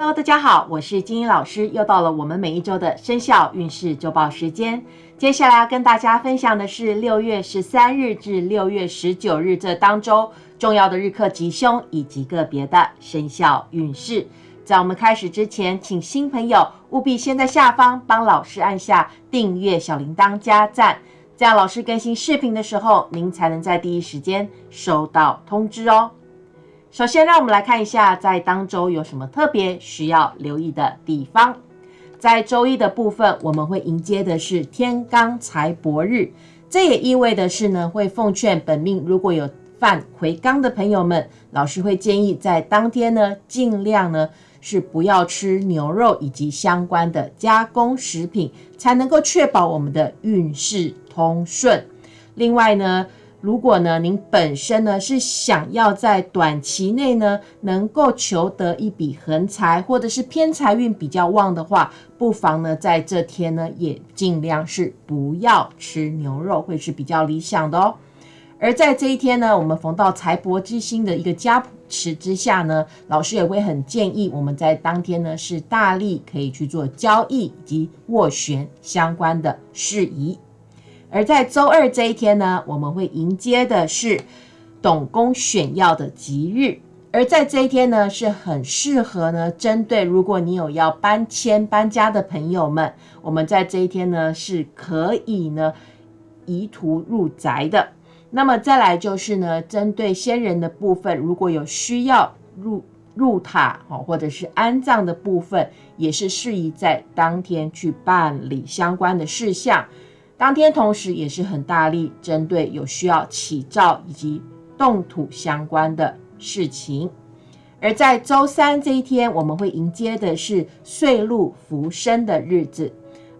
Hello，大家好，我是金英老师，又到了我们每一周的生肖运势周报时间。接下来要跟大家分享的是六月十三日至六月十九日这当周重要的日课吉凶以及个别的生肖运势。在我们开始之前，请新朋友务必先在下方帮老师按下订阅、小铃铛、加赞，这样老师更新视频的时候，您才能在第一时间收到通知哦。首先，让我们来看一下在当周有什么特别需要留意的地方。在周一的部分，我们会迎接的是天罡财帛日，这也意味的是呢，会奉劝本命如果有犯魁罡的朋友们，老师会建议在当天呢，尽量呢是不要吃牛肉以及相关的加工食品，才能够确保我们的运势通顺。另外呢，如果呢，您本身呢是想要在短期内呢能够求得一笔横财，或者是偏财运比较旺的话，不妨呢在这天呢也尽量是不要吃牛肉，会是比较理想的哦。而在这一天呢，我们逢到财帛之星的一个加持之下呢，老师也会很建议我们在当天呢是大力可以去做交易以及斡旋相关的事宜。而在周二这一天呢，我们会迎接的是董公选要的吉日。而在这一天呢，是很适合呢，针对如果你有要搬迁搬家的朋友们，我们在这一天呢是可以呢移图入宅的。那么再来就是呢，针对先人的部分，如果有需要入入塔哦，或者是安葬的部分，也是适宜在当天去办理相关的事项。当天同时也是很大力针对有需要起灶以及动土相关的事情，而在周三这一天，我们会迎接的是岁禄福生的日子，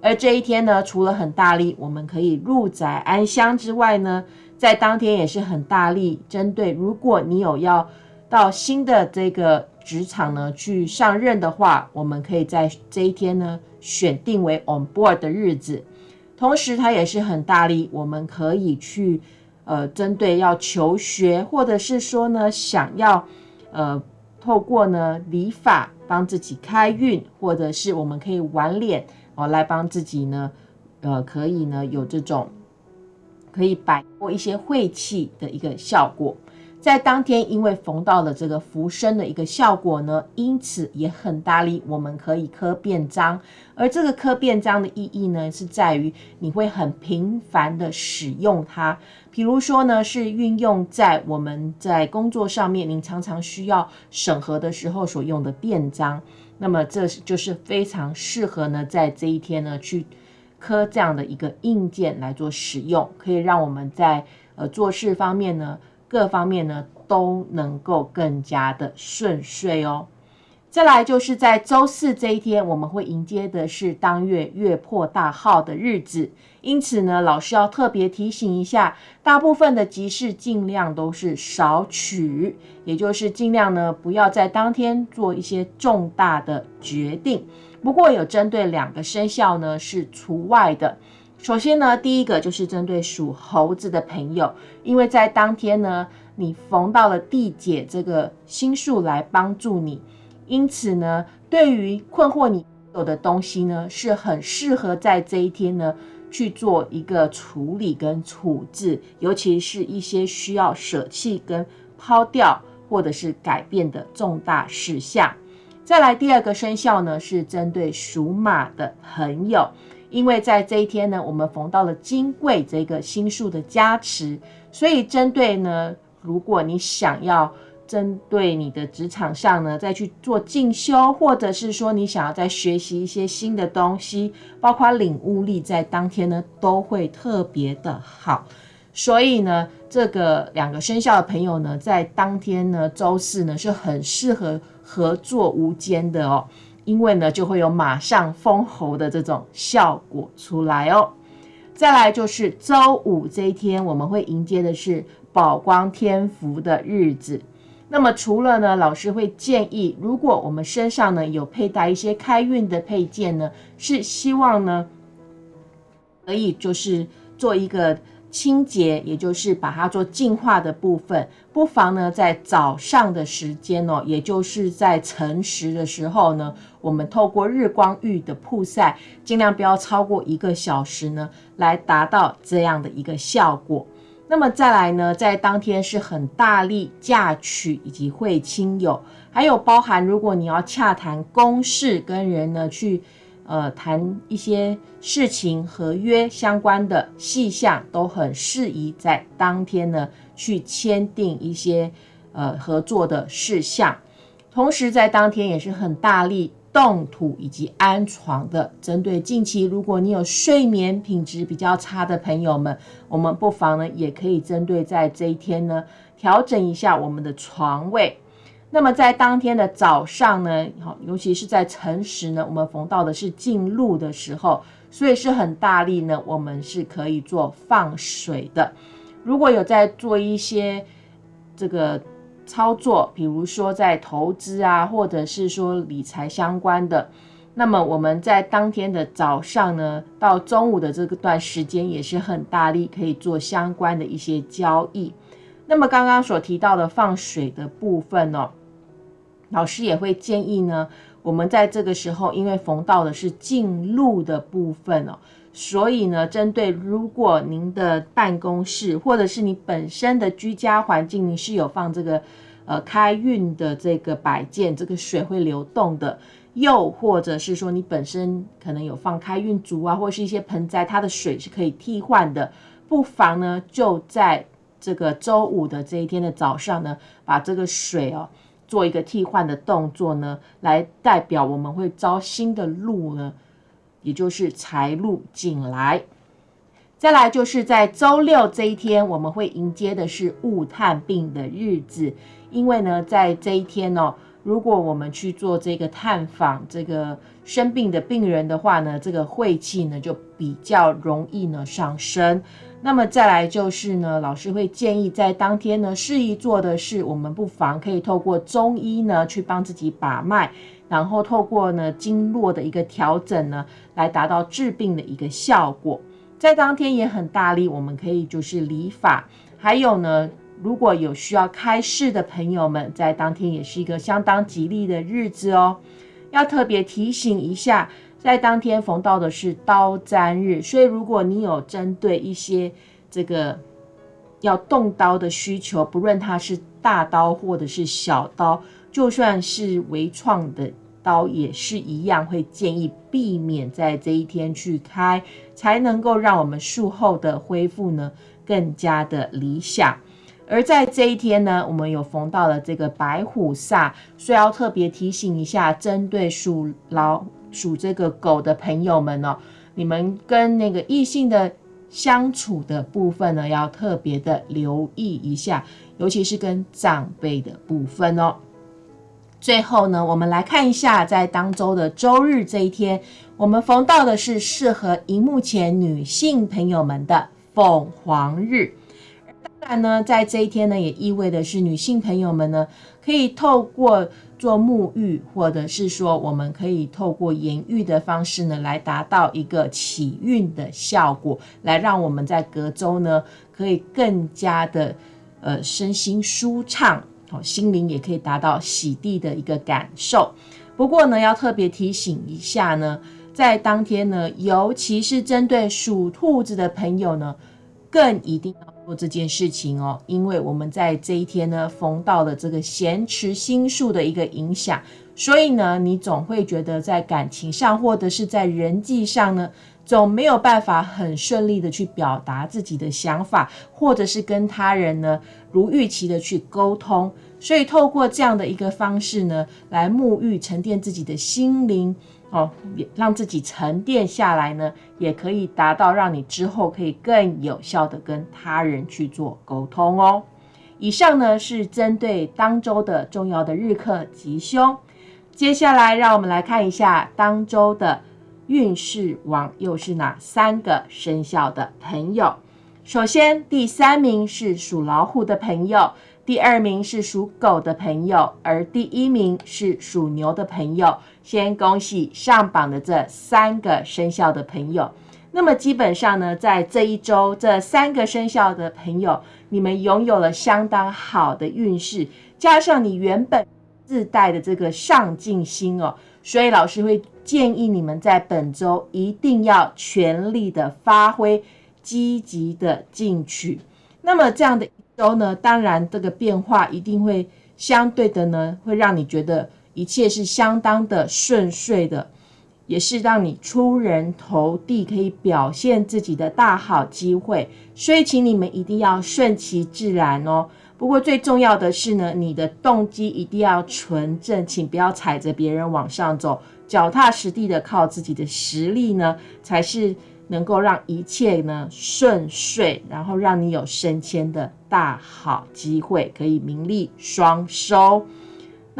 而这一天呢，除了很大力我们可以入宅安乡之外呢，在当天也是很大力针对如果你有要到新的这个职场呢去上任的话，我们可以在这一天呢选定为 on board 的日子。同时，他也是很大力，我们可以去，呃，针对要求学，或者是说呢，想要，呃，透过呢理法帮自己开运，或者是我们可以玩脸哦，来帮自己呢，呃，可以呢有这种可以摆脱一些晦气的一个效果。在当天，因为逢到了这个浮生的一个效果呢，因此也很大力，我们可以刻便章。而这个刻便章的意义呢，是在于你会很频繁的使用它。比如说呢，是运用在我们在工作上面，您常常需要审核的时候所用的便章。那么这就是非常适合呢，在这一天呢去刻这样的一个硬件来做使用，可以让我们在呃做事方面呢。各方面呢都能够更加的顺遂哦。再来就是在周四这一天，我们会迎接的是当月月破大号的日子，因此呢，老师要特别提醒一下，大部分的集市尽量都是少取，也就是尽量呢不要在当天做一些重大的决定。不过有针对两个生肖呢是除外的。首先呢，第一个就是针对属猴子的朋友，因为在当天呢，你逢到了地解这个星数来帮助你，因此呢，对于困惑你有的东西呢，是很适合在这一天呢去做一个处理跟处置，尤其是一些需要舍弃跟抛掉或者是改变的重大事项。再来第二个生肖呢，是针对属马的朋友。因为在这一天呢，我们逢到了金贵这个星数的加持，所以针对呢，如果你想要针对你的职场上呢，再去做进修，或者是说你想要再学习一些新的东西，包括领悟力，在当天呢都会特别的好。所以呢，这个两个生肖的朋友呢，在当天呢，周四呢是很适合合作无间的哦。因为呢，就会有马上封喉的这种效果出来哦。再来就是周五这一天，我们会迎接的是宝光天福的日子。那么除了呢，老师会建议，如果我们身上呢有佩戴一些开运的配件呢，是希望呢可以就是做一个清洁，也就是把它做净化的部分，不妨呢在早上的时间哦，也就是在晨时的时候呢，我们透过日光浴的曝晒，尽量不要超过一个小时呢，来达到这样的一个效果。那么再来呢，在当天是很大力嫁娶以及会亲友，还有包含如果你要洽谈公事跟人呢去。呃，谈一些事情、合约相关的细项都很适宜在当天呢去签订一些呃合作的事项。同时，在当天也是很大力动土以及安床的。针对近期如果你有睡眠品质比较差的朋友们，我们不妨呢也可以针对在这一天呢调整一下我们的床位。那么在当天的早上呢，好，尤其是在晨时呢，我们逢到的是进入的时候，所以是很大力呢，我们是可以做放水的。如果有在做一些这个操作，比如说在投资啊，或者是说理财相关的，那么我们在当天的早上呢，到中午的这个段时间也是很大力可以做相关的一些交易。那么刚刚所提到的放水的部分呢？老师也会建议呢，我们在这个时候，因为逢到的是进入的部分哦，所以呢，针对如果您的办公室或者是你本身的居家环境，你是有放这个呃开运的这个摆件，这个水会流动的，又或者是说你本身可能有放开运竹啊，或是一些盆栽，它的水是可以替换的，不妨呢就在这个周五的这一天的早上呢，把这个水哦。做一个替换的动作呢，来代表我们会招新的路呢，也就是财路进来。再来就是在周六这一天，我们会迎接的是物探病的日子，因为呢，在这一天呢，如果我们去做这个探访这个生病的病人的话呢，这个晦气呢就比较容易呢上升。那么再来就是呢，老师会建议在当天呢，适宜做的是，我们不妨可以透过中医呢去帮自己把脉，然后透过呢经络的一个调整呢，来达到治病的一个效果。在当天也很大力，我们可以就是理法，还有呢，如果有需要开市的朋友们，在当天也是一个相当吉利的日子哦。要特别提醒一下。在当天逢到的是刀砧日，所以如果你有针对一些这个要动刀的需求，不论它是大刀或者是小刀，就算是微创的刀也是一样，会建议避免在这一天去开，才能够让我们术后的恢复呢更加的理想。而在这一天呢，我们有逢到了这个白虎煞，所以要特别提醒一下，针对属老。属这个狗的朋友们哦，你们跟那个异性的相处的部分呢，要特别的留意一下，尤其是跟长辈的部分哦。最后呢，我们来看一下，在当周的周日这一天，我们逢到的是适合荧幕前女性朋友们的凤凰日。当然呢，在这一天呢，也意味的是女性朋友们呢，可以透过。做沐浴，或者是说，我们可以透过盐浴的方式呢，来达到一个起运的效果，来让我们在隔周呢，可以更加的呃身心舒畅，哦，心灵也可以达到洗涤的一个感受。不过呢，要特别提醒一下呢，在当天呢，尤其是针对属兔子的朋友呢，更一定要。做这件事情哦，因为我们在这一天呢，逢到了这个咸池星宿的一个影响，所以呢，你总会觉得在感情上或者是在人际上呢，总没有办法很顺利的去表达自己的想法，或者是跟他人呢如预期的去沟通。所以透过这样的一个方式呢，来沐浴沉淀自己的心灵。哦，也让自己沉淀下来呢，也可以达到让你之后可以更有效的跟他人去做沟通哦。以上呢是针对当周的重要的日课吉凶，接下来让我们来看一下当周的运势王又是哪三个生肖的朋友。首先，第三名是属老虎的朋友。第二名是属狗的朋友，而第一名是属牛的朋友。先恭喜上榜的这三个生肖的朋友。那么基本上呢，在这一周，这三个生肖的朋友，你们拥有了相当好的运势，加上你原本自带的这个上进心哦，所以老师会建议你们在本周一定要全力的发挥，积极的进取。那么这样的一周呢，当然这个变化一定会相对的呢，会让你觉得一切是相当的顺遂的。也是让你出人头地，可以表现自己的大好机会，所以请你们一定要顺其自然哦。不过最重要的是呢，你的动机一定要纯正，请不要踩着别人往上走，脚踏实地的靠自己的实力呢，才是能够让一切呢顺遂，然后让你有升迁的大好机会，可以名利双收。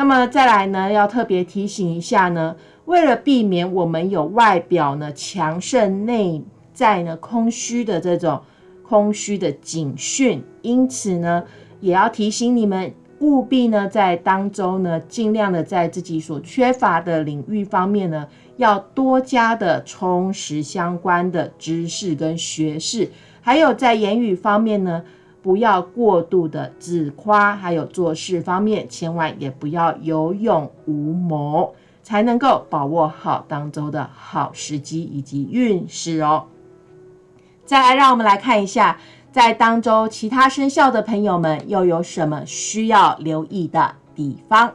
那么再来呢，要特别提醒一下呢。为了避免我们有外表呢强盛、内在呢空虚的这种空虚的警讯，因此呢，也要提醒你们务必呢在当中呢，尽量的在自己所缺乏的领域方面呢，要多加的充实相关的知识跟学识，还有在言语方面呢，不要过度的自夸，还有做事方面，千万也不要有勇无谋。才能够把握好当周的好时机以及运势哦。再来，让我们来看一下，在当周其他生肖的朋友们又有什么需要留意的地方。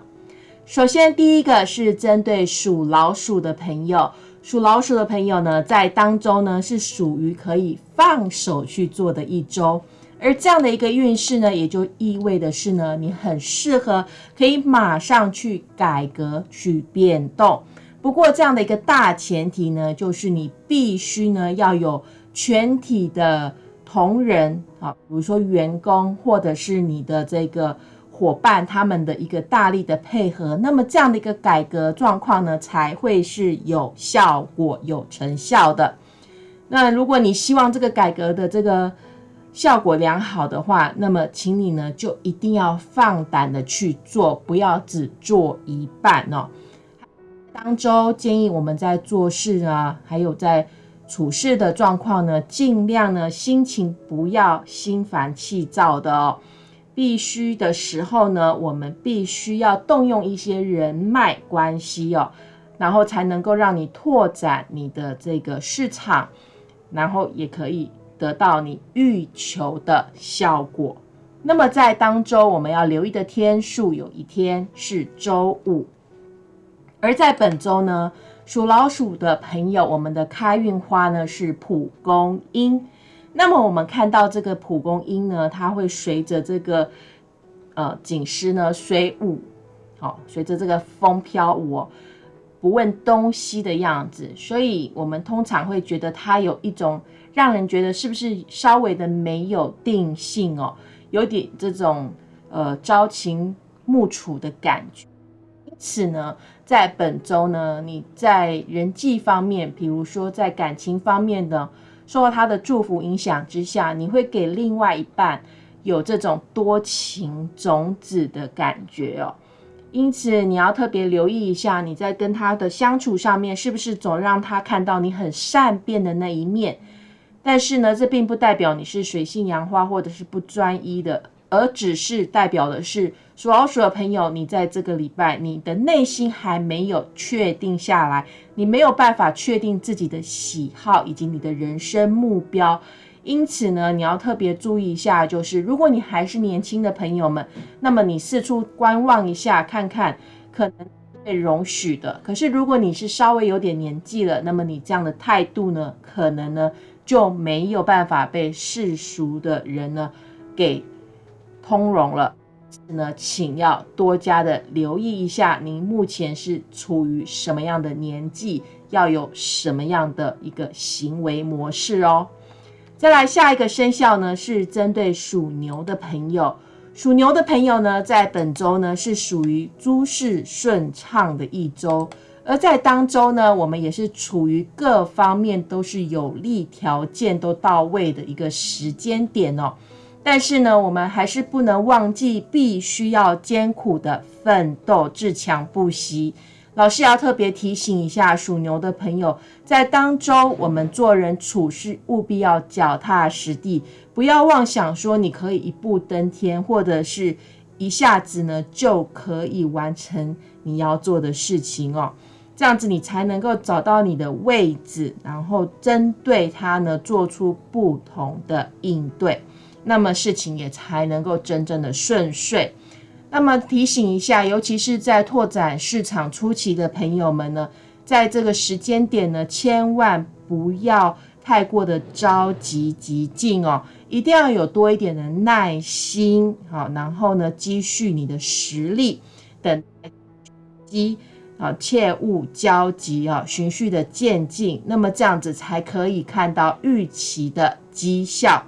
首先，第一个是针对属老鼠的朋友，属老鼠的朋友呢，在当周呢是属于可以放手去做的一周。而这样的一个运势呢，也就意味的是呢，你很适合可以马上去改革、去变动。不过，这样的一个大前提呢，就是你必须呢要有全体的同仁啊，比如说员工或者是你的这个伙伴，他们的一个大力的配合，那么这样的一个改革状况呢，才会是有效果、有成效的。那如果你希望这个改革的这个，效果良好的话，那么请你呢就一定要放胆的去做，不要只做一半哦。当周建议我们在做事啊，还有在处事的状况呢，尽量呢心情不要心烦气躁的哦。必须的时候呢，我们必须要动用一些人脉关系哦，然后才能够让你拓展你的这个市场，然后也可以。得到你欲求的效果。那么在当周我们要留意的天数，有一天是周五。而在本周呢，属老鼠的朋友，我们的开运花呢是蒲公英。那么我们看到这个蒲公英呢，它会随着这个呃景诗呢随舞，好，随着这个风飘舞，哦不问东西的样子。所以我们通常会觉得它有一种。让人觉得是不是稍微的没有定性哦，有点这种呃朝秦暮楚的感觉。因此呢，在本周呢，你在人际方面，比如说在感情方面的，受到他的祝福影响之下，你会给另外一半有这种多情种子的感觉哦。因此，你要特别留意一下，你在跟他的相处上面，是不是总让他看到你很善变的那一面。但是呢，这并不代表你是水性杨花或者是不专一的，而只是代表的是属老鼠的朋友，你在这个礼拜，你的内心还没有确定下来，你没有办法确定自己的喜好以及你的人生目标，因此呢，你要特别注意一下，就是如果你还是年轻的朋友们，那么你四处观望一下，看看可能被容许的。可是如果你是稍微有点年纪了，那么你这样的态度呢，可能呢。就没有办法被世俗的人呢给通融了。呢，请要多加的留意一下，您目前是处于什么样的年纪，要有什么样的一个行为模式哦。再来下一个生肖呢，是针对属牛的朋友。属牛的朋友呢，在本周呢是属于诸事顺畅的一周。而在当周呢，我们也是处于各方面都是有利条件都到位的一个时间点哦。但是呢，我们还是不能忘记，必须要艰苦的奋斗，自强不息，老师要特别提醒一下属牛的朋友，在当周我们做人处事务必要脚踏实地，不要妄想说你可以一步登天，或者是一下子呢就可以完成你要做的事情哦。这样子你才能够找到你的位置，然后针对它呢做出不同的应对，那么事情也才能够真正的顺遂。那么提醒一下，尤其是在拓展市场初期的朋友们呢，在这个时间点呢，千万不要太过的着急急进哦，一定要有多一点的耐心，好，然后呢，积蓄你的实力，等机啊，切勿焦急啊，循序的渐进，那么这样子才可以看到预期的绩效。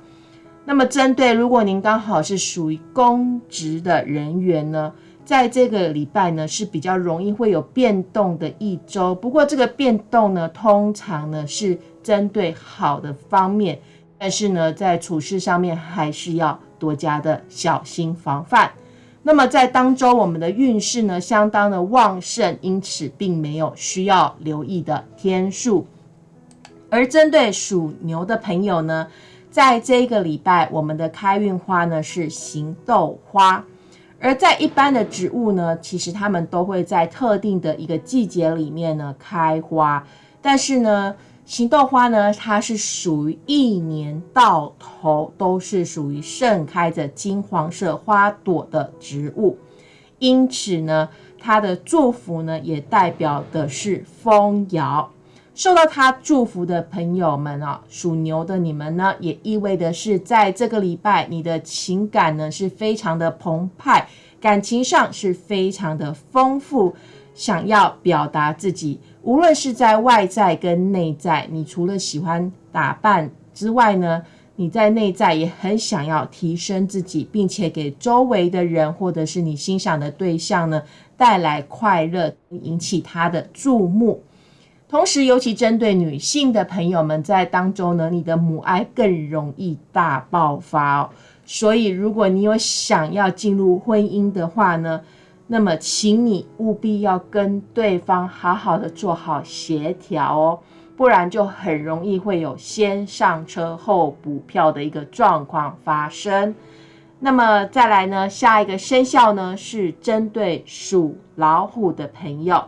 那么，针对如果您刚好是属于公职的人员呢，在这个礼拜呢是比较容易会有变动的一周。不过，这个变动呢，通常呢是针对好的方面，但是呢，在处事上面还是要多加的小心防范。那么，在当周我们的运势呢相当的旺盛，因此并没有需要留意的天数。而针对属牛的朋友呢？在这个礼拜，我们的开运花呢是行豆花，而在一般的植物呢，其实它们都会在特定的一个季节里面呢开花，但是呢，行豆花呢，它是属于一年到头都是属于盛开着金黄色花朵的植物，因此呢，它的祝福呢也代表的是丰饶。受到它祝福的朋友们啊，属牛的你们呢，也意味的是，在这个礼拜，你的情感呢是非常的澎湃，感情上是非常的丰富，想要表达自己，无论是在外在跟内在，你除了喜欢打扮之外呢，你在内在也很想要提升自己，并且给周围的人或者是你欣赏的对象呢带来快乐，引起他的注目。同时，尤其针对女性的朋友们，在当中呢，你的母爱更容易大爆发哦。所以，如果你有想要进入婚姻的话呢，那么请你务必要跟对方好好的做好协调哦，不然就很容易会有先上车后补票的一个状况发生。那么再来呢，下一个生肖呢是针对属老虎的朋友。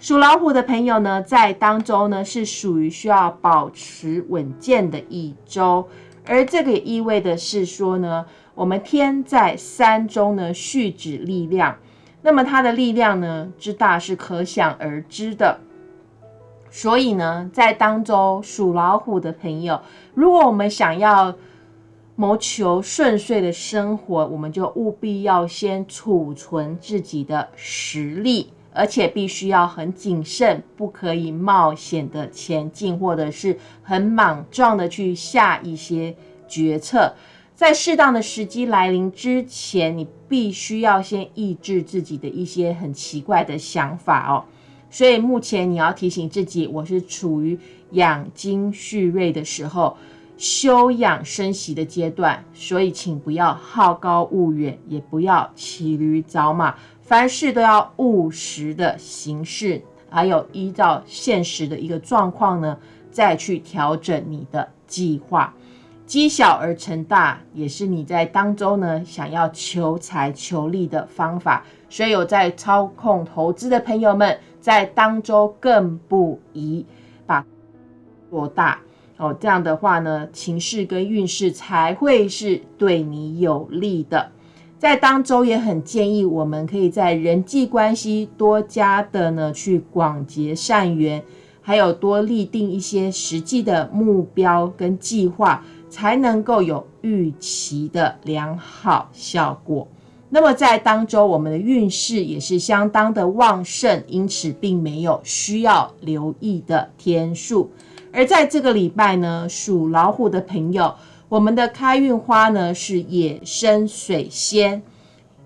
属老虎的朋友呢，在当中呢是属于需要保持稳健的一周，而这个也意味的是说呢，我们天在三中呢蓄指力量，那么它的力量呢之大是可想而知的。所以呢，在当中属老虎的朋友，如果我们想要谋求顺遂的生活，我们就务必要先储存自己的实力。而且必须要很谨慎，不可以冒险的前进，或者是很莽撞的去下一些决策。在适当的时机来临之前，你必须要先抑制自己的一些很奇怪的想法哦。所以目前你要提醒自己，我是处于养精蓄锐的时候，休养生息的阶段，所以请不要好高骛远，也不要骑驴找马。凡事都要务实的行事，还有依照现实的一个状况呢，再去调整你的计划。积小而成大，也是你在当中呢想要求财求利的方法。所以有在操控投资的朋友们，在当中更不宜把做大哦。这样的话呢，情势跟运势才会是对你有利的。在当周也很建议，我们可以在人际关系多加的呢去广结善缘，还有多立定一些实际的目标跟计划，才能够有预期的良好效果。那么在当周，我们的运势也是相当的旺盛，因此并没有需要留意的天数。而在这个礼拜呢，属老虎的朋友。我们的开运花呢是野生水仙，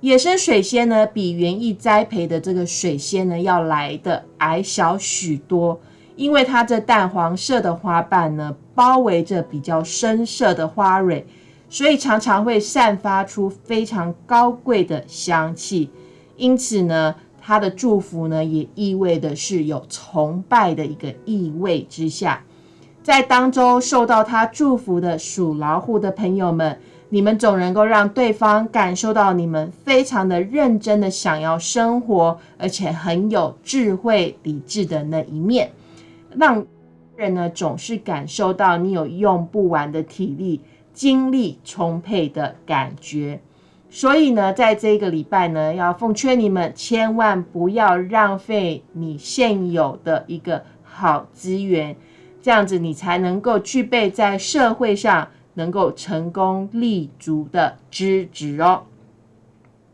野生水仙呢比园艺栽培的这个水仙呢要来的矮小许多，因为它这淡黄色的花瓣呢包围着比较深色的花蕊，所以常常会散发出非常高贵的香气。因此呢，他的祝福呢，也意味的是有崇拜的一个意味之下，在当周受到他祝福的属老虎的朋友们，你们总能够让对方感受到你们非常的认真的想要生活，而且很有智慧理智的那一面，让人呢总是感受到你有用不完的体力、精力充沛的感觉。所以呢，在这个礼拜呢，要奉劝你们，千万不要浪费你现有的一个好资源，这样子你才能够具备在社会上能够成功立足的资质哦。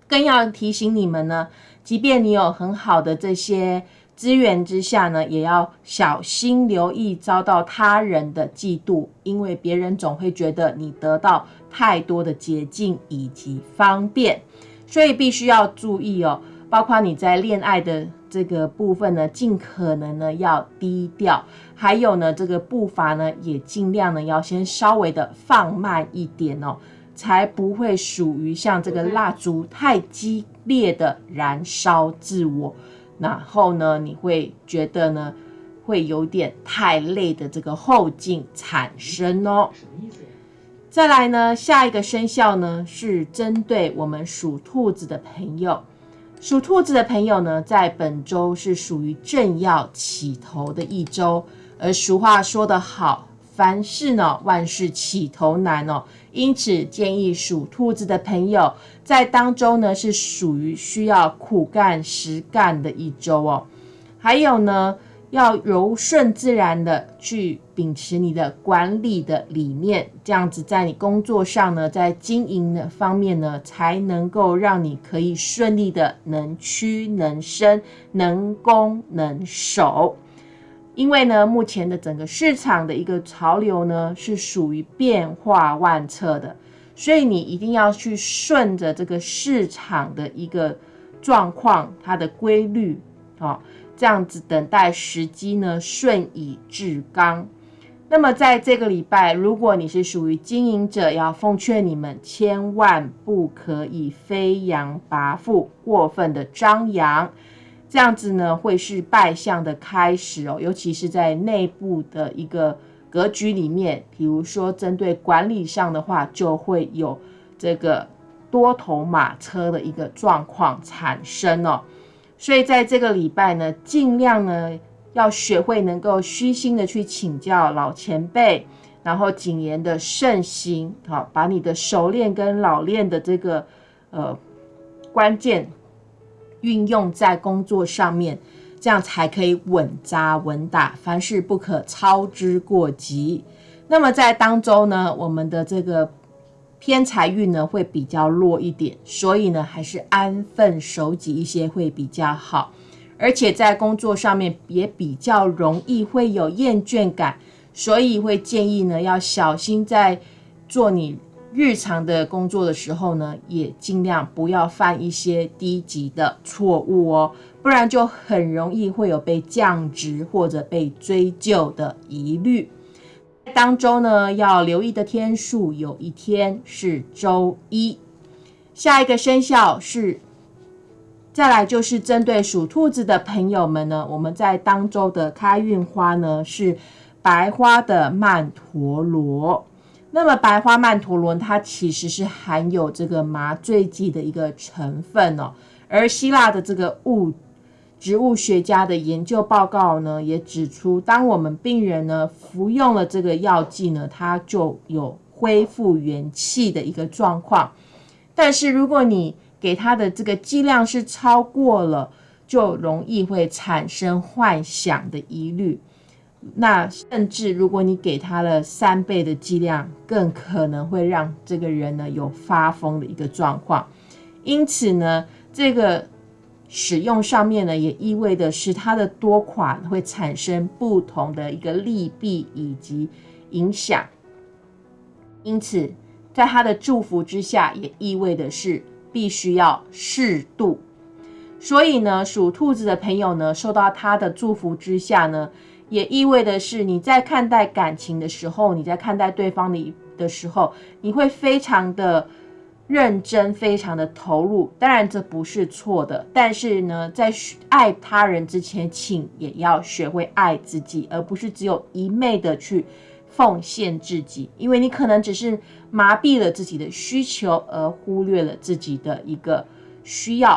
更要提醒你们呢，即便你有很好的这些。资源之下呢，也要小心留意遭到他人的嫉妒，因为别人总会觉得你得到太多的捷径以及方便，所以必须要注意哦。包括你在恋爱的这个部分呢，尽可能呢要低调，还有呢这个步伐呢也尽量呢要先稍微的放慢一点哦，才不会属于像这个蜡烛太激烈的燃烧自我。然后呢，你会觉得呢，会有点太累的这个后劲产生哦。什么意思？再来呢，下一个生肖呢是针对我们属兔子的朋友。属兔子的朋友呢，在本周是属于正要起头的一周，而俗话说得好。凡事呢，万事起头难哦，因此建议属兔子的朋友在当中呢，是属于需要苦干实干的一周哦。还有呢，要柔顺自然的去秉持你的管理的理念，这样子在你工作上呢，在经营的方面呢，才能够让你可以顺利的能屈能伸，能攻能守。因为呢，目前的整个市场的一个潮流呢，是属于变化万测的，所以你一定要去顺着这个市场的一个状况，它的规律，哦，这样子等待时机呢，顺以至刚。那么在这个礼拜，如果你是属于经营者，要奉劝你们，千万不可以飞扬跋扈，过分的张扬。这样子呢，会是败相的开始哦，尤其是在内部的一个格局里面，比如说针对管理上的话，就会有这个多头马车的一个状况产生哦。所以在这个礼拜呢，尽量呢要学会能够虚心的去请教老前辈，然后谨言的慎行，好，把你的熟练跟老练的这个呃关键。运用在工作上面，这样才可以稳扎稳打，凡事不可操之过急。那么在当周呢，我们的这个偏财运呢会比较弱一点，所以呢还是安分守己一些会比较好。而且在工作上面也比较容易会有厌倦感，所以会建议呢要小心在做你。日常的工作的时候呢，也尽量不要犯一些低级的错误哦，不然就很容易会有被降职或者被追究的疑虑。当周呢，要留意的天数有一天是周一。下一个生肖是，再来就是针对属兔子的朋友们呢，我们在当周的开运花呢是白花的曼陀罗。那么白花曼陀罗，它其实是含有这个麻醉剂的一个成分哦。而希腊的这个物植物学家的研究报告呢，也指出，当我们病人呢服用了这个药剂呢，它就有恢复元气的一个状况。但是如果你给他的这个剂量是超过了，就容易会产生幻想的疑虑。那甚至如果你给他了三倍的剂量，更可能会让这个人呢有发疯的一个状况。因此呢，这个使用上面呢，也意味的是它的多款会产生不同的一个利弊以及影响。因此，在他的祝福之下，也意味的是必须要适度。所以呢，属兔子的朋友呢，受到他的祝福之下呢。也意味的是，你在看待感情的时候，你在看待对方的的时候，你会非常的认真，非常的投入。当然这不是错的，但是呢，在爱他人之前，请也要学会爱自己，而不是只有一昧的去奉献自己，因为你可能只是麻痹了自己的需求，而忽略了自己的一个需要。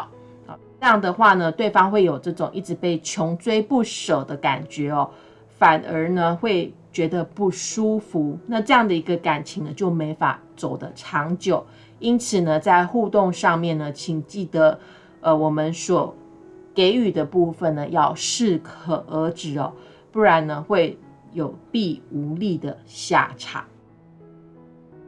啊，这样的话呢，对方会有这种一直被穷追不舍的感觉哦，反而呢会觉得不舒服。那这样的一个感情呢，就没法走得长久。因此呢，在互动上面呢，请记得，呃，我们所给予的部分呢，要适可而止哦，不然呢，会有弊无利的下场。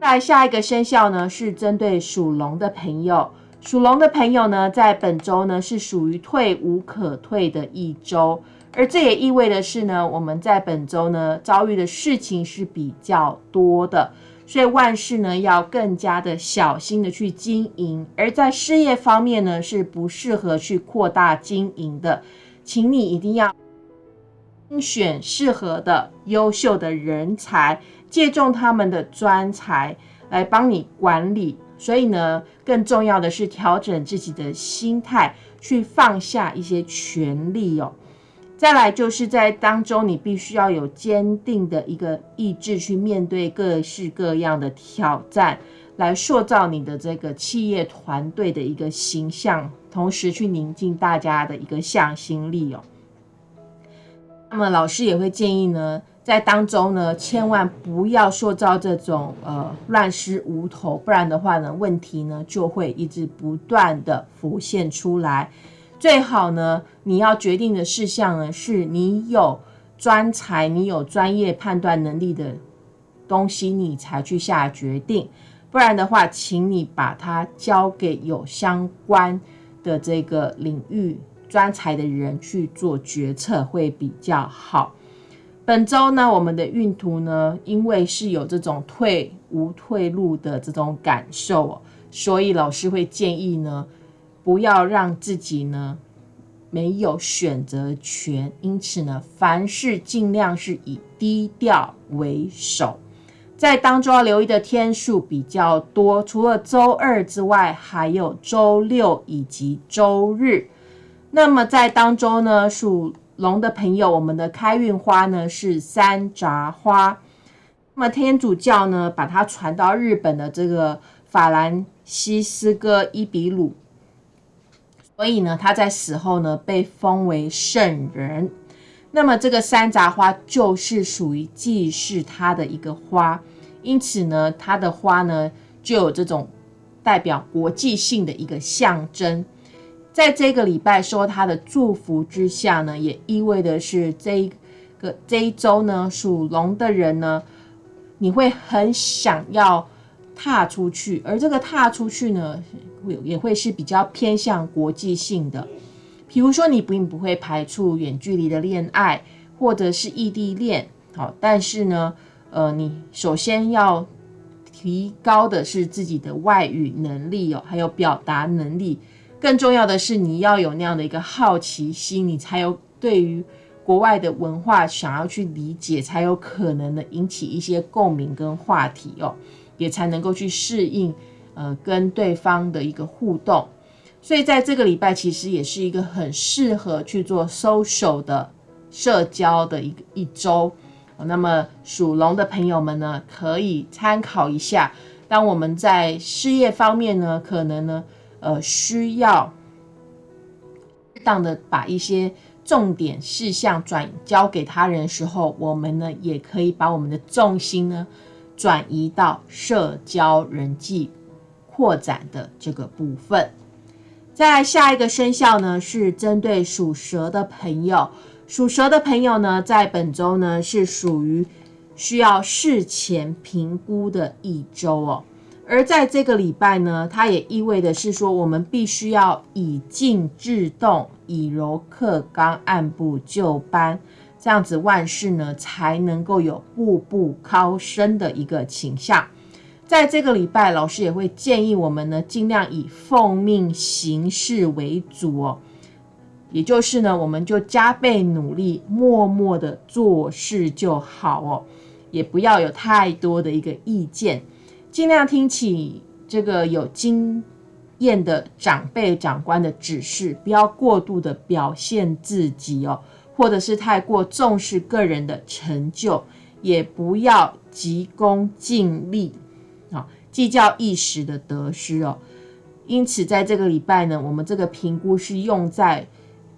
再下一个生肖呢，是针对属龙的朋友。属龙的朋友呢，在本周呢，是属于退无可退的一周，而这也意味的是呢，我们在本周呢，遭遇的事情是比较多的。所以万事呢要更加的小心的去经营，而在事业方面呢是不适合去扩大经营的，请你一定要精选适合的优秀的人才，借重他们的专才来帮你管理。所以呢，更重要的是调整自己的心态，去放下一些权利哦。再来就是在当中，你必须要有坚定的一个意志去面对各式各样的挑战，来塑造你的这个企业团队的一个形象，同时去宁静大家的一个向心力哦。那么老师也会建议呢，在当中呢，千万不要塑造这种呃乱失无头，不然的话呢，问题呢就会一直不断的浮现出来。最好呢，你要决定的事项呢，是你有专才、你有专业判断能力的东西，你才去下决定。不然的话，请你把它交给有相关的这个领域专才的人去做决策，会比较好。本周呢，我们的运途呢，因为是有这种退无退路的这种感受，所以老师会建议呢。不要让自己呢没有选择权，因此呢，凡事尽量是以低调为首。在当中要留意的天数比较多，除了周二之外，还有周六以及周日。那么在当中呢，属龙的朋友，我们的开运花呢是山楂花。那么天主教呢，把它传到日本的这个法兰西斯哥伊比鲁。所以呢，他在死后呢被封为圣人。那么这个山楂花就是属于祭祀他的一个花，因此呢，它的花呢就有这种代表国际性的一个象征。在这个礼拜说他的祝福之下呢，也意味的是这一个这一周呢，属龙的人呢，你会很想要踏出去，而这个踏出去呢。会也会是比较偏向国际性的，比如说你并不会排除远距离的恋爱或者是异地恋，好，但是呢，呃，你首先要提高的是自己的外语能力哦，还有表达能力，更重要的是你要有那样的一个好奇心，你才有对于国外的文化想要去理解，才有可能的引起一些共鸣跟话题哦，也才能够去适应。呃，跟对方的一个互动，所以在这个礼拜其实也是一个很适合去做 social 的社交的一个一周。那么属龙的朋友们呢，可以参考一下。当我们在事业方面呢，可能呢，呃，需要适当的把一些重点事项转交给他人的时候，我们呢，也可以把我们的重心呢，转移到社交人际。扩展的这个部分，在下一个生肖呢，是针对属蛇的朋友。属蛇的朋友呢，在本周呢是属于需要事前评估的一周哦。而在这个礼拜呢，它也意味的是说，我们必须要以静制动，以柔克刚，按部就班，这样子万事呢才能够有步步高升的一个倾向。在这个礼拜，老师也会建议我们呢，尽量以奉命行事为主哦。也就是呢，我们就加倍努力，默默的做事就好哦，也不要有太多的一个意见，尽量听起这个有经验的长辈长官的指示，不要过度的表现自己哦，或者是太过重视个人的成就，也不要急功近利啊，计较一时的得失哦。因此，在这个礼拜呢，我们这个评估是用在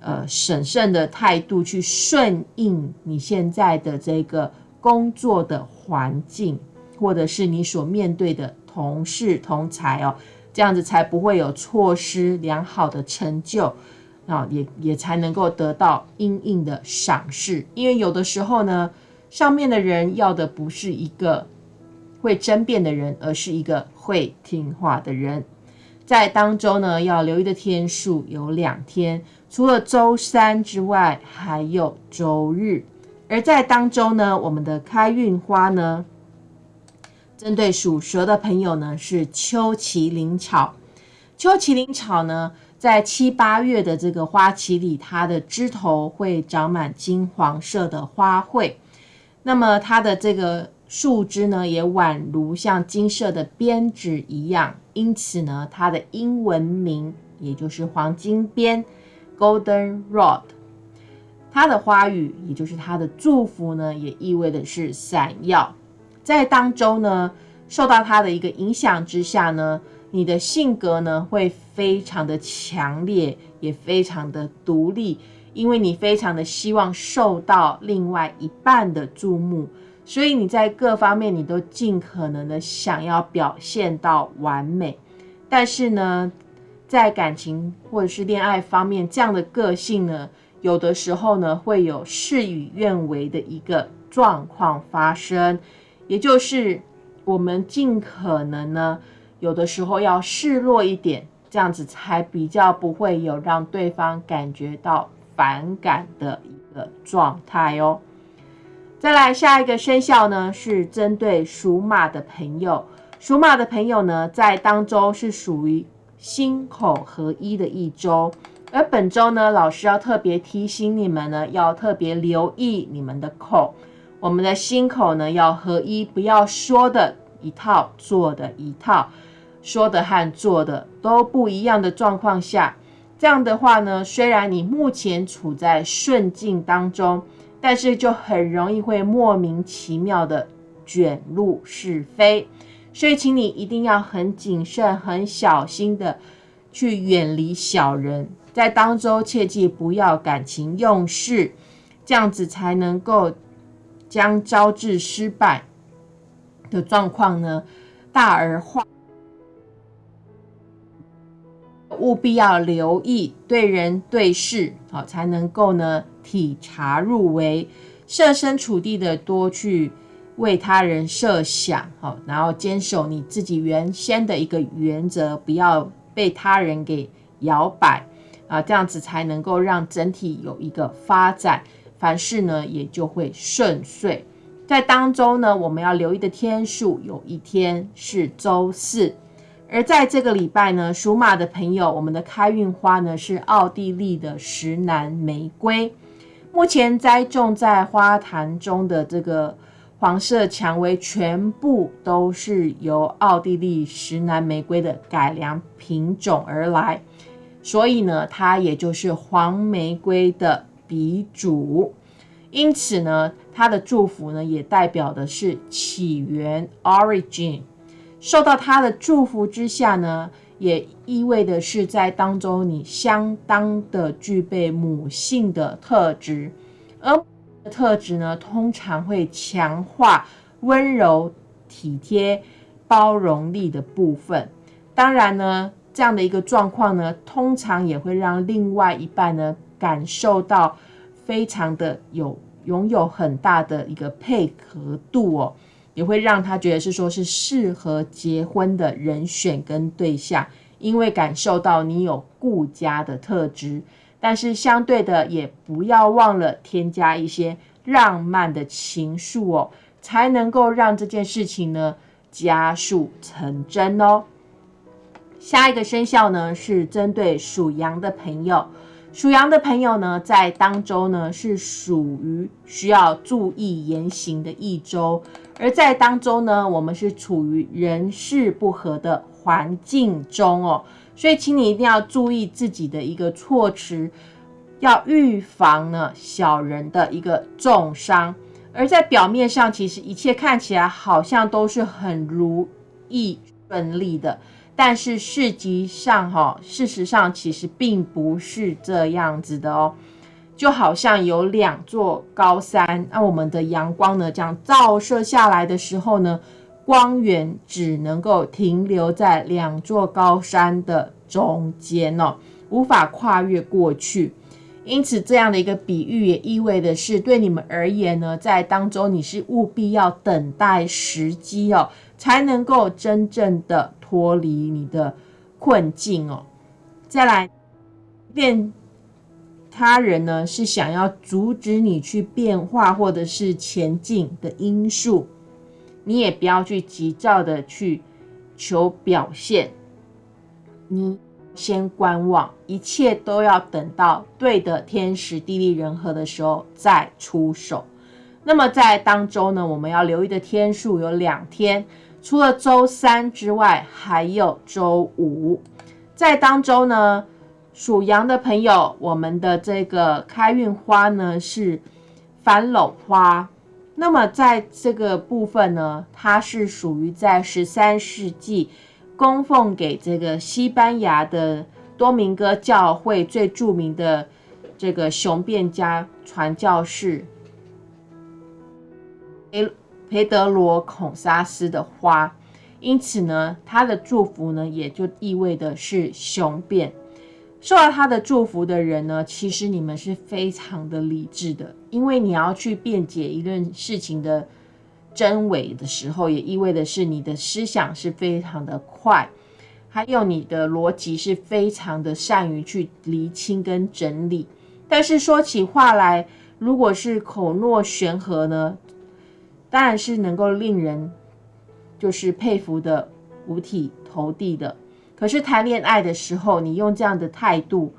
呃审慎的态度去顺应你现在的这个工作的环境，或者是你所面对的同事同才哦，这样子才不会有错失良好的成就啊，也也才能够得到应应的赏识。因为有的时候呢，上面的人要的不是一个会争辩的人，而是一个会听话的人。在当周呢，要留意的天数有两天，除了周三之外，还有周日。而在当周呢，我们的开运花呢，针对属蛇的朋友呢，是秋麒麟草。秋麒麟草呢，在七八月的这个花期里，它的枝头会长满金黄色的花卉，那么它的这个。树枝呢，也宛如像金色的编织一样，因此呢，它的英文名也就是黄金边 （Golden Rod）。它的花语，也就是它的祝福呢，也意味的是闪耀。在当中呢，受到它的一个影响之下呢，你的性格呢会非常的强烈，也非常的独立，因为你非常的希望受到另外一半的注目。所以你在各方面你都尽可能的想要表现到完美，但是呢，在感情或者是恋爱方面，这样的个性呢，有的时候呢会有事与愿违的一个状况发生，也就是我们尽可能呢，有的时候要示弱一点，这样子才比较不会有让对方感觉到反感的一个状态哦。再来下一个生肖呢，是针对属马的朋友。属马的朋友呢，在当周是属于心口合一的一周，而本周呢，老师要特别提醒你们呢，要特别留意你们的口，我们的心口呢要合一，不要说的一套，做的一套，说的和做的都不一样的状况下，这样的话呢，虽然你目前处在顺境当中。但是就很容易会莫名其妙的卷入是非，所以请你一定要很谨慎、很小心的去远离小人，在当中切记不要感情用事，这样子才能够将招致失败的状况呢大而化。务必要留意对人对事，好才能够呢体察入微，设身处地的多去为他人设想，好，然后坚守你自己原先的一个原则，不要被他人给摇摆啊，这样子才能够让整体有一个发展，凡事呢也就会顺遂。在当中呢，我们要留意的天数，有一天是周四。而在这个礼拜呢，属马的朋友，我们的开运花呢是奥地利的石楠玫瑰。目前栽种在花坛中的这个黄色蔷薇，全部都是由奥地利石楠玫瑰的改良品种而来，所以呢，它也就是黄玫瑰的鼻祖。因此呢，它的祝福呢也代表的是起源 （origin）。受到他的祝福之下呢，也意味的是在当中你相当的具备母性的特质，而特质呢，通常会强化温柔、体贴、包容力的部分。当然呢，这样的一个状况呢，通常也会让另外一半呢感受到非常的有拥有很大的一个配合度哦。也会让他觉得是说，是适合结婚的人选跟对象，因为感受到你有顾家的特质。但是相对的，也不要忘了添加一些浪漫的情愫哦，才能够让这件事情呢加速成真哦。下一个生肖呢，是针对属羊的朋友。属羊的朋友呢，在当周呢是属于需要注意言行的一周，而在当中呢，我们是处于人事不和的环境中哦。所以，请你一定要注意自己的一个措辞，要预防呢小人的一个重伤。而在表面上，其实一切看起来好像都是很如意顺利的，但是事实上，哈，事实上其实并不是这样子的哦。就好像有两座高山，那我们的阳光呢，这样照射下来的时候呢。光源只能够停留在两座高山的中间哦，无法跨越过去。因此，这样的一个比喻也意味的是，对你们而言呢，在当中你是务必要等待时机哦，才能够真正的脱离你的困境哦。再来，变他人呢是想要阻止你去变化或者是前进的因素。你也不要去急躁的去求表现，你先观望，一切都要等到对的天时地利人和的时候再出手。那么在当周呢，我们要留意的天数有两天，除了周三之外，还有周五。在当周呢，属羊的朋友，我们的这个开运花呢是繁柳花。那么在这个部分呢，它是属于在十三世纪供奉给这个西班牙的多明戈教会最著名的这个雄辩家传教士培培德罗孔萨斯的花，因此呢，他的祝福呢也就意味的是雄辩。受到他的祝福的人呢，其实你们是非常的理智的，因为你要去辩解一件事情的真伪的时候，也意味的是你的思想是非常的快，还有你的逻辑是非常的善于去厘清跟整理。但是说起话来，如果是口若悬河呢，当然是能够令人就是佩服的五体投地的。可是谈恋爱的时候，你用这样的态度，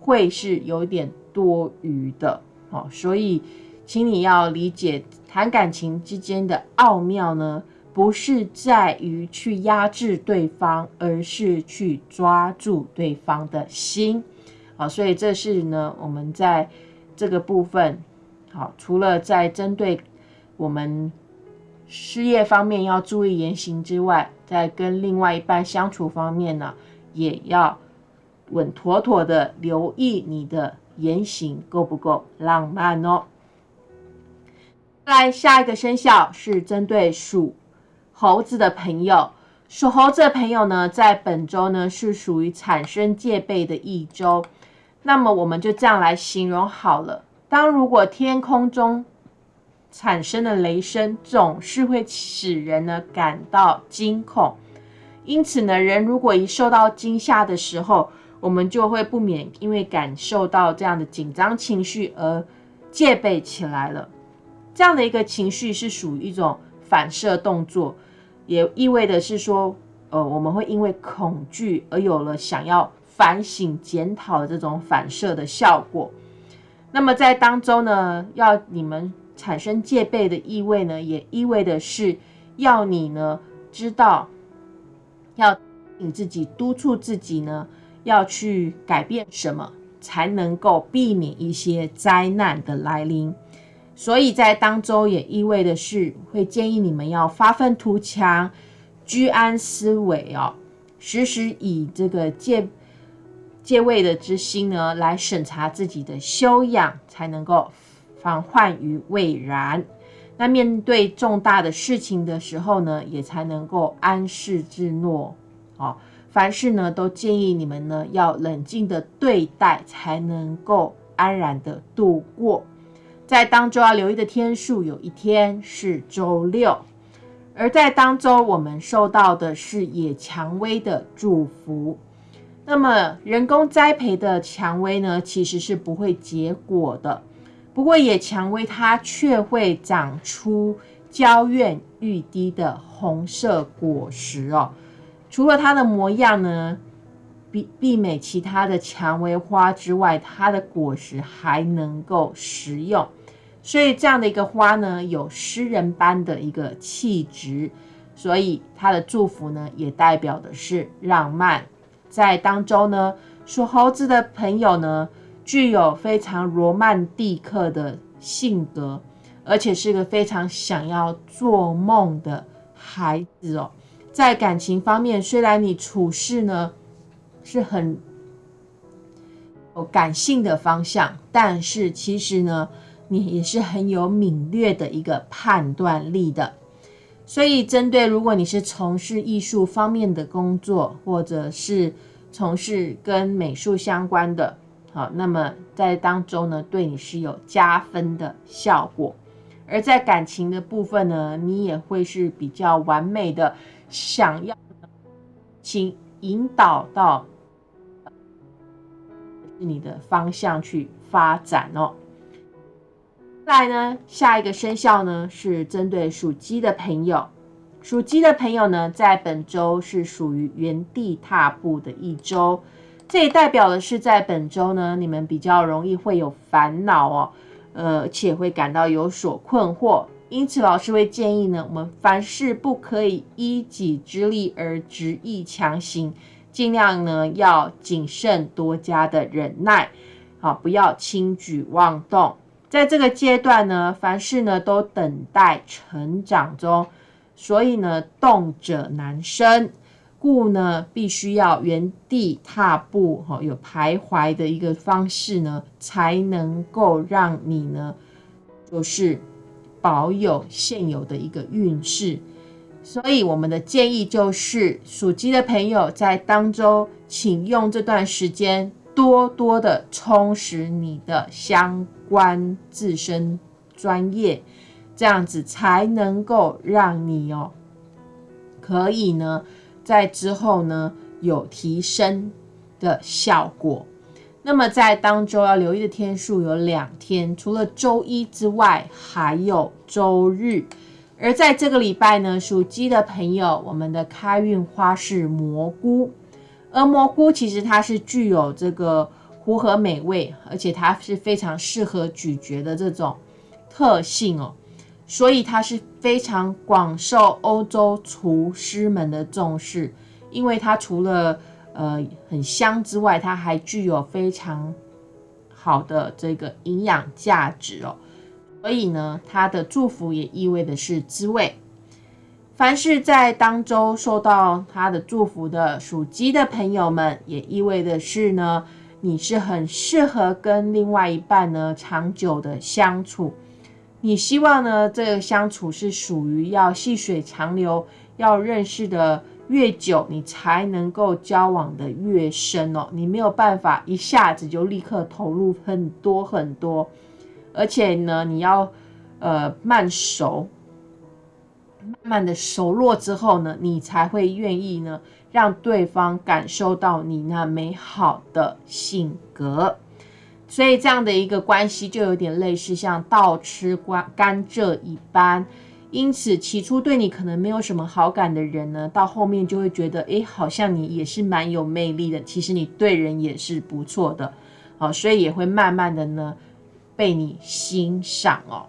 会是有点多余的哦。所以，请你要理解，谈感情之间的奥妙呢，不是在于去压制对方，而是去抓住对方的心。好，所以这是呢，我们在这个部分，好，除了在针对我们。事业方面要注意言行之外，在跟另外一半相处方面呢，也要稳妥妥的留意你的言行够不够浪漫哦。来，下一个生肖是针对属猴子的朋友，属猴子的朋友呢，在本周呢是属于产生戒备的一周。那么我们就这样来形容好了。当如果天空中产生的雷声总是会使人呢感到惊恐，因此呢，人如果一受到惊吓的时候，我们就会不免因为感受到这样的紧张情绪而戒备起来了。这样的一个情绪是属于一种反射动作，也意味的是说，呃，我们会因为恐惧而有了想要反省检讨这种反射的效果。那么在当中呢，要你们。产生戒备的意味呢，也意味的是要你呢知道，要你自己督促自己呢，要去改变什么，才能够避免一些灾难的来临。所以在当周也意味的是，会建议你们要发愤图强，居安思危哦，时时以这个戒戒畏的之心呢，来审查自己的修养，才能够。防患于未然。那面对重大的事情的时候呢，也才能够安适自诺。哦，凡事呢，都建议你们呢要冷静的对待，才能够安然的度过。在当周要留意的天数，有一天是周六。而在当周，我们受到的是野蔷薇的祝福。那么人工栽培的蔷薇呢，其实是不会结果的。不过野蔷薇它却会长出娇艳欲滴的红色果实哦。除了它的模样呢，比媲美其他的蔷薇花之外，它的果实还能够食用。所以这样的一个花呢，有诗人般的一个气质。所以它的祝福呢，也代表的是浪漫。在当中呢，属猴子的朋友呢，具有非常罗曼蒂克的性格，而且是个非常想要做梦的孩子哦。在感情方面，虽然你处事呢是很有感性的方向，但是其实呢，你也是很有敏锐的一个判断力的。所以，针对如果你是从事艺术方面的工作，或者是从事跟美术相关的，好，那么在当中呢，对你是有加分的效果。而在感情的部分呢，你也会是比较完美的，想要请引导到你的方向去发展哦。再来呢，下一个生肖呢是针对属鸡的朋友。属鸡的朋友呢，在本周是属于原地踏步的一周，这也代表的是在本周呢，你们比较容易会有烦恼哦，呃，且会感到有所困惑。因此，老师会建议呢，我们凡事不可以依己之力而执意强行，尽量呢要谨慎多加的忍耐，好，不要轻举妄动。在这个阶段呢，凡事呢都等待成长中，所以呢动者难生，故呢必须要原地踏步，哈，有徘徊的一个方式呢，才能够让你呢就是保有现有的一个运势。所以我们的建议就是，属鸡的朋友在当中，请用这段时间。多多的充实你的相关自身专业，这样子才能够让你哦，可以呢，在之后呢有提升的效果。那么在当周要留意的天数有两天，除了周一之外，还有周日。而在这个礼拜呢，属鸡的朋友，我们的开运花是蘑菇。而蘑菇其实它是具有这个糊和美味，而且它是非常适合咀嚼的这种特性哦，所以它是非常广受欧洲厨师们的重视，因为它除了呃很香之外，它还具有非常好的这个营养价值哦，所以呢，它的祝福也意味的是滋味。凡是在当周受到他的祝福的属鸡的朋友们，也意味的是呢，你是很适合跟另外一半呢长久的相处。你希望呢，这个相处是属于要细水长流，要认识的越久，你才能够交往的越深哦。你没有办法一下子就立刻投入很多很多，而且呢，你要呃慢熟。慢慢的熟络之后呢，你才会愿意呢，让对方感受到你那美好的性格。所以这样的一个关系就有点类似像倒吃甘甘蔗一般。因此，起初对你可能没有什么好感的人呢，到后面就会觉得，哎，好像你也是蛮有魅力的。其实你对人也是不错的，好，所以也会慢慢的呢，被你欣赏哦。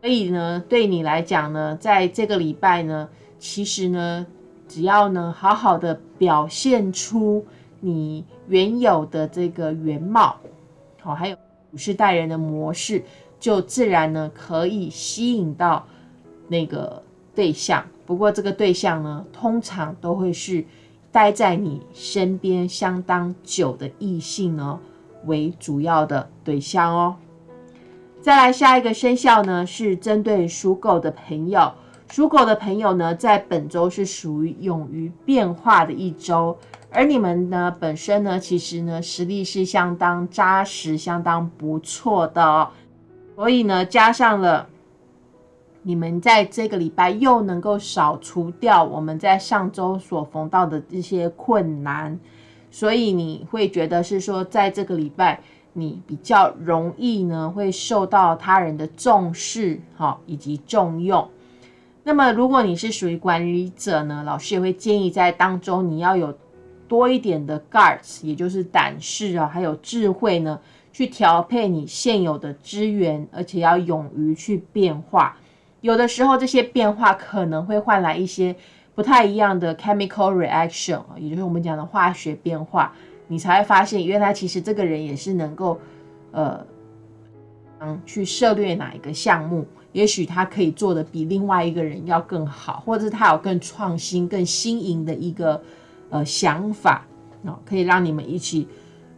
所以呢，对你来讲呢，在这个礼拜呢，其实呢，只要呢好好的表现出你原有的这个原貌，好，还有处事待人的模式，就自然呢可以吸引到那个对象。不过这个对象呢，通常都会是待在你身边相当久的异性呢为主要的对象哦。再来下一个生肖呢，是针对属狗的朋友。属狗的朋友呢，在本周是属于勇于变化的一周，而你们呢，本身呢，其实呢，实力是相当扎实、相当不错的哦。所以呢，加上了你们在这个礼拜又能够扫除掉我们在上周所逢到的这些困难，所以你会觉得是说，在这个礼拜。你比较容易呢，会受到他人的重视，哈，以及重用。那么，如果你是属于管理者呢，老师也会建议在当中你要有多一点的 guts，也就是胆识啊，还有智慧呢，去调配你现有的资源，而且要勇于去变化。有的时候这些变化可能会换来一些不太一样的 chemical reaction，也就是我们讲的化学变化，你才会发现原来其实这个人也是能够呃嗯去涉猎哪一个项目。也许他可以做的比另外一个人要更好，或者是他有更创新、更新颖的一个呃想法哦，可以让你们一起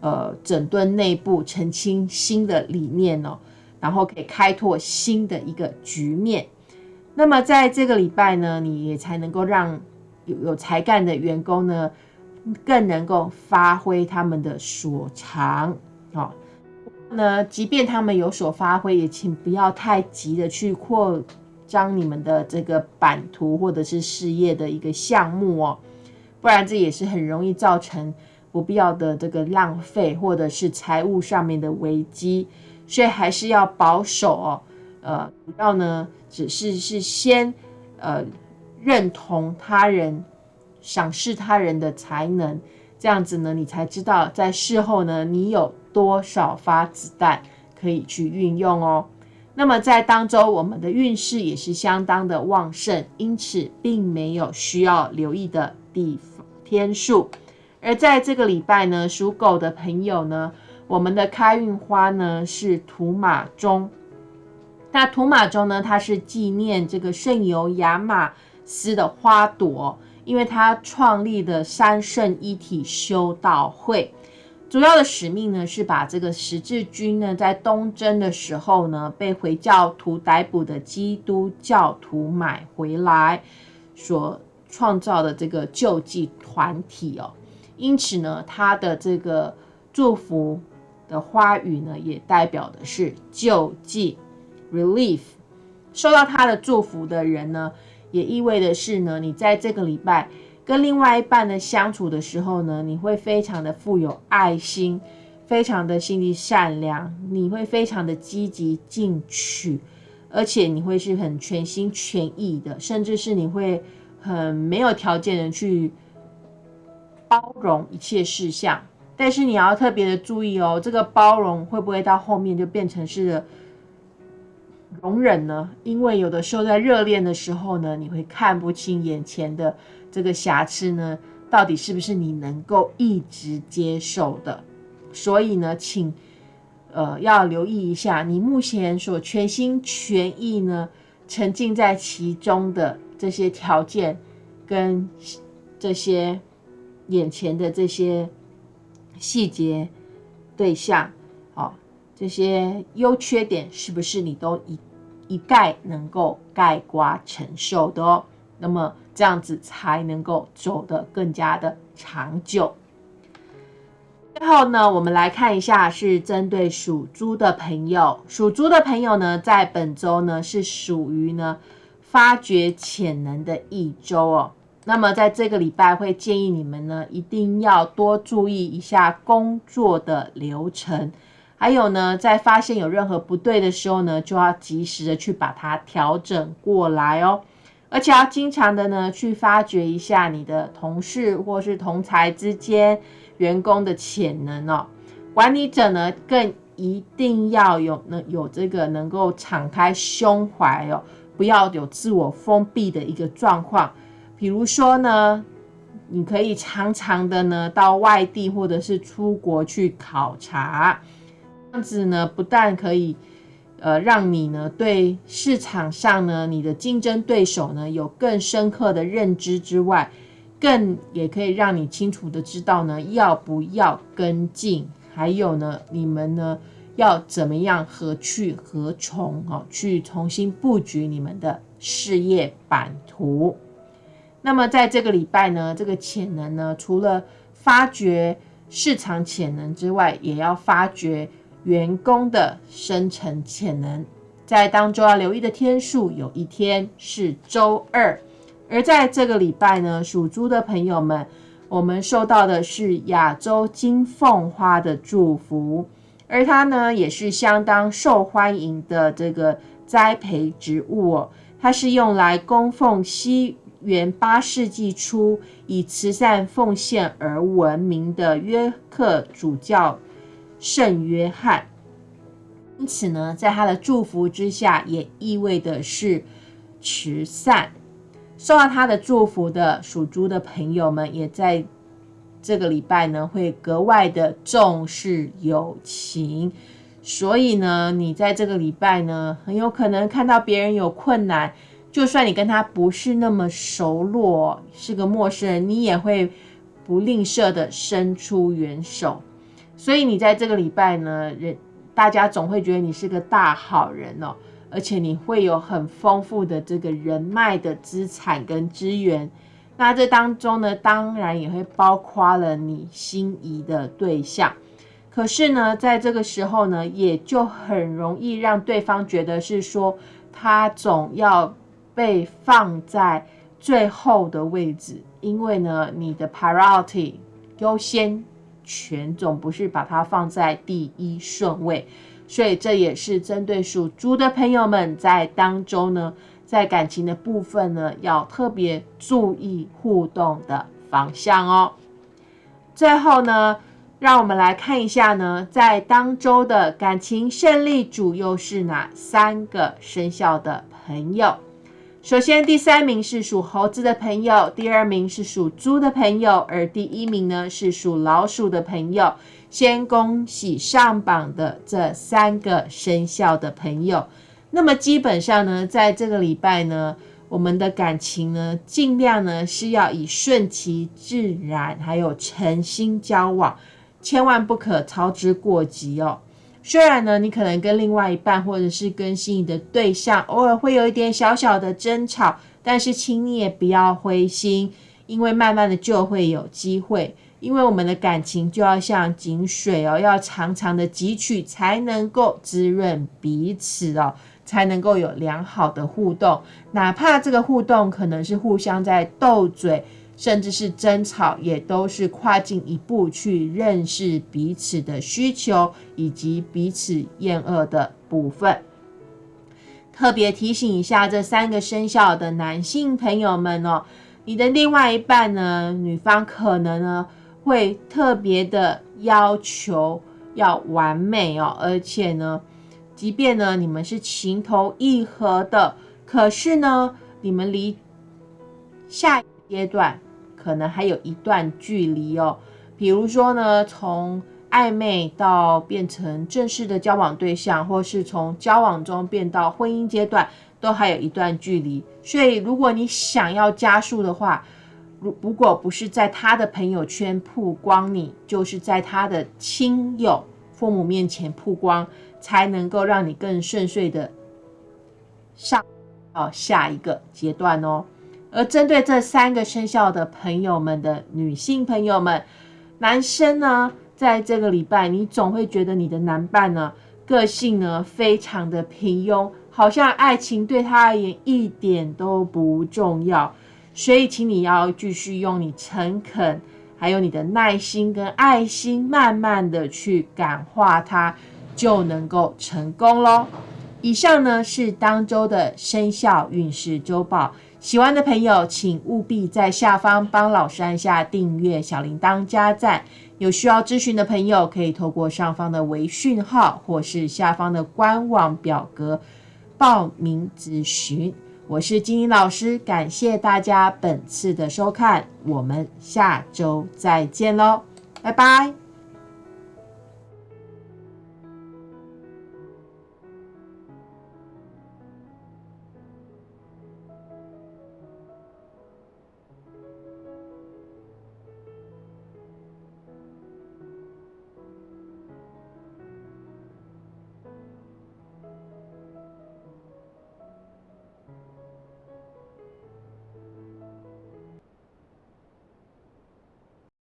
呃整顿内部、澄清新的理念哦，然后可以开拓新的一个局面。那么在这个礼拜呢，你也才能够让有有才干的员工呢，更能够发挥他们的所长哦。那即便他们有所发挥，也请不要太急的去扩张你们的这个版图或者是事业的一个项目哦，不然这也是很容易造成不必要的这个浪费或者是财务上面的危机，所以还是要保守哦。呃，主要呢只是是先呃认同他人、赏识他人的才能，这样子呢，你才知道在事后呢，你有。多少发子弹可以去运用哦？那么在当周，我们的运势也是相当的旺盛，因此并没有需要留意的地方天数。而在这个礼拜呢，属狗的朋友呢，我们的开运花呢是土马钟。那土马钟呢，它是纪念这个圣尤亚马斯的花朵，因为他创立的三圣一体修道会。主要的使命呢，是把这个十字军呢，在东征的时候呢，被回教徒逮捕的基督教徒买回来所创造的这个救济团体哦。因此呢，他的这个祝福的花语呢，也代表的是救济 （relief）。受到他的祝福的人呢，也意味的是呢，你在这个礼拜。跟另外一半的相处的时候呢，你会非常的富有爱心，非常的心地善良，你会非常的积极进取，而且你会是很全心全意的，甚至是你会很没有条件的去包容一切事项。但是你要特别的注意哦，这个包容会不会到后面就变成是容忍呢？因为有的时候在热恋的时候呢，你会看不清眼前的。这个瑕疵呢，到底是不是你能够一直接受的？所以呢，请呃要留意一下，你目前所全心全意呢沉浸在其中的这些条件跟这些眼前的这些细节对象，哦，这些优缺点是不是你都一一概能够盖瓜承受的哦？那么。这样子才能够走得更加的长久。最后呢，我们来看一下，是针对属猪的朋友。属猪的朋友呢，在本周呢是属于呢发掘潜能的一周哦。那么在这个礼拜，会建议你们呢，一定要多注意一下工作的流程，还有呢，在发现有任何不对的时候呢，就要及时的去把它调整过来哦。而且要经常的呢，去发掘一下你的同事或是同才之间员工的潜能哦。管理者呢，更一定要有呢有这个能够敞开胸怀哦，不要有自我封闭的一个状况。比如说呢，你可以常常的呢到外地或者是出国去考察，这样子呢不但可以。呃，让你呢对市场上呢你的竞争对手呢有更深刻的认知之外，更也可以让你清楚的知道呢要不要跟进，还有呢你们呢要怎么样何去何从哦，去重新布局你们的事业版图。那么在这个礼拜呢，这个潜能呢，除了发掘市场潜能之外，也要发掘。员工的生成潜能，在当中要留意的天数，有一天是周二。而在这个礼拜呢，属猪的朋友们，我们受到的是亚洲金凤花的祝福，而它呢也是相当受欢迎的这个栽培植物哦。它是用来供奉西元八世纪初以慈善奉献而闻名的约克主教。圣约翰，因此呢，在他的祝福之下，也意味的是慈善。受到他的祝福的属猪的朋友们，也在这个礼拜呢，会格外的重视友情。所以呢，你在这个礼拜呢，很有可能看到别人有困难，就算你跟他不是那么熟络，是个陌生人，你也会不吝啬的伸出援手。所以你在这个礼拜呢，人大家总会觉得你是个大好人哦。而且你会有很丰富的这个人脉的资产跟资源，那这当中呢，当然也会包括了你心仪的对象。可是呢，在这个时候呢，也就很容易让对方觉得是说，他总要被放在最后的位置，因为呢，你的 priority 优先权总不是把它放在第一顺位。所以这也是针对属猪的朋友们在当中呢，在感情的部分呢，要特别注意互动的方向哦。最后呢，让我们来看一下呢，在当周的感情胜利组又是哪三个生肖的朋友？首先，第三名是属猴子的朋友，第二名是属猪的朋友，而第一名呢是属老鼠的朋友。先恭喜上榜的这三个生肖的朋友。那么基本上呢，在这个礼拜呢，我们的感情呢，尽量呢是要以顺其自然，还有诚心交往，千万不可操之过急哦。虽然呢，你可能跟另外一半或者是跟心仪的对象，偶尔会有一点小小的争吵，但是请你也不要灰心，因为慢慢的就会有机会。因为我们的感情就要像井水哦，要常常的汲取，才能够滋润彼此哦，才能够有良好的互动。哪怕这个互动可能是互相在斗嘴，甚至是争吵，也都是跨进一步去认识彼此的需求以及彼此厌恶的部分。特别提醒一下这三个生肖的男性朋友们哦，你的另外一半呢，女方可能呢。会特别的要求要完美哦，而且呢，即便呢你们是情投意合的，可是呢，你们离下一阶段可能还有一段距离哦。比如说呢，从暧昧到变成正式的交往对象，或是从交往中变到婚姻阶段，都还有一段距离。所以，如果你想要加速的话，如如果不是在他的朋友圈曝光，你就是在他的亲友、父母面前曝光，才能够让你更顺遂的上到下一个阶段哦。而针对这三个生肖的朋友们的女性朋友们，男生呢，在这个礼拜，你总会觉得你的男伴呢，个性呢非常的平庸，好像爱情对他而言一点都不重要。所以，请你要继续用你诚恳，还有你的耐心跟爱心，慢慢的去感化他，就能够成功喽。以上呢是当周的生肖运势周报，喜欢的朋友请务必在下方帮老师按下订阅、小铃铛、加赞。有需要咨询的朋友，可以透过上方的微讯号，或是下方的官网表格报名咨询。我是金英老师，感谢大家本次的收看，我们下周再见喽，拜拜。